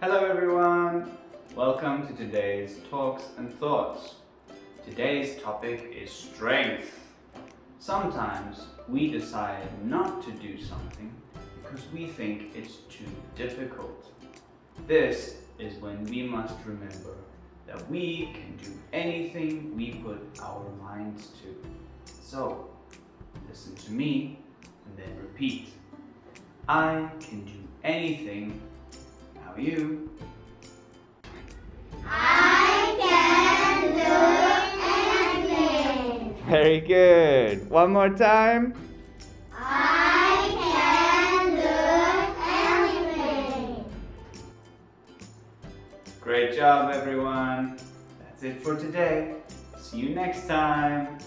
Hello everyone! Welcome to today's Talks and Thoughts. Today's topic is strength. Sometimes we decide not to do something because we think it's too difficult. This is when we must remember that we can do anything we put our minds to. So, listen to me and then repeat. I can do anything. You. I can do anything. Very good. One more time. I can do anything. Great job, everyone. That's it for today. See you next time.